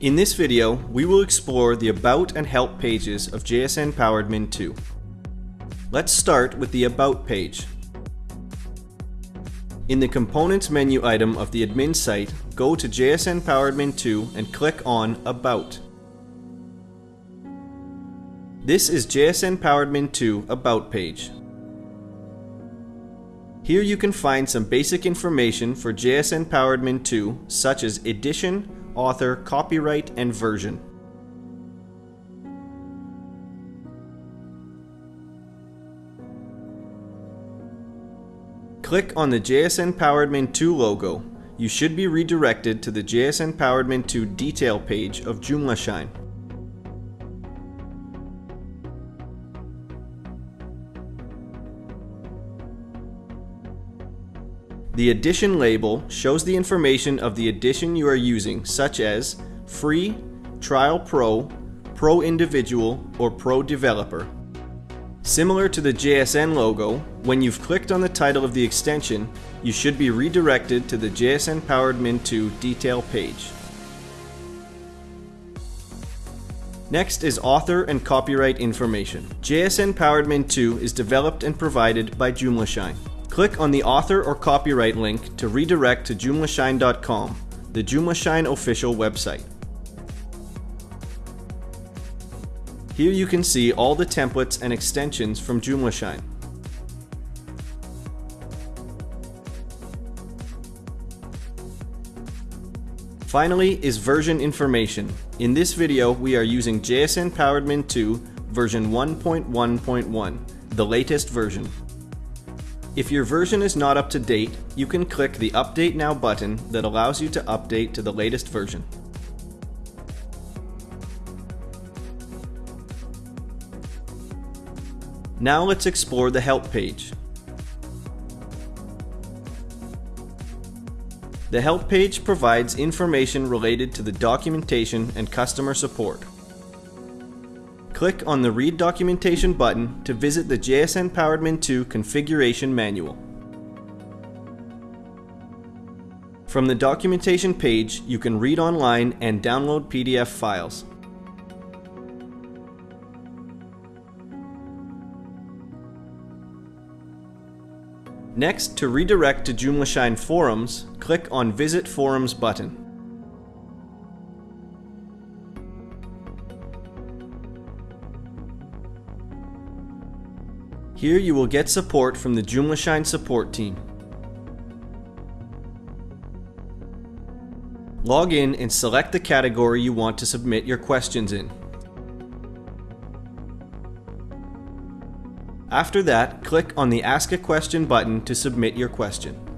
In this video, we will explore the About and Help pages of JSN PowerAdmin 2. Let's start with the About page. In the Components menu item of the admin site, go to JSN PowerAdmin 2 and click on About. This is JSN PowerAdmin 2 About page. Here you can find some basic information for JSN PowerAdmin 2 such as edition, author, copyright, and version. Click on the JSN PowerAdmin 2 logo. You should be redirected to the JSN PowerAdmin 2 detail page of JoomlaShine. The edition label shows the information of the edition you are using, such as Free, Trial Pro, Pro Individual, or Pro Developer. Similar to the JSN logo, when you've clicked on the title of the extension, you should be redirected to the JSN PowerAdmin 2 detail page. Next is author and copyright information. JSN PowerAdmin 2 is developed and provided by JoomlaShine. Click on the author or copyright link to redirect to joomlashine.com, the JoomlaShine official website. Here you can see all the templates and extensions from JoomlaShine. Finally is version information. In this video we are using JSN PowerAdmin 2 version 1.1.1, the latest version. If your version is not up to date, you can click the Update Now button that allows you to update to the latest version. Now let's explore the Help page. The Help page provides information related to the documentation and customer support. Click on the Read Documentation button to visit the JSN PowerAdmin 2 configuration manual. From the documentation page, you can read online and download PDF files. Next, to redirect to JoomlaShine forums, click on Visit Forums button. Here you will get support from the JoomlaShine support team. Log in and select the category you want to submit your questions in. After that, click on the Ask a Question button to submit your question.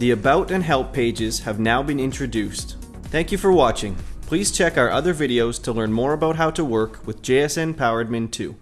The About and Help pages have now been introduced. Thank you for watching. Please check our other videos to learn more about how to work with JSN PowerAdmin 2.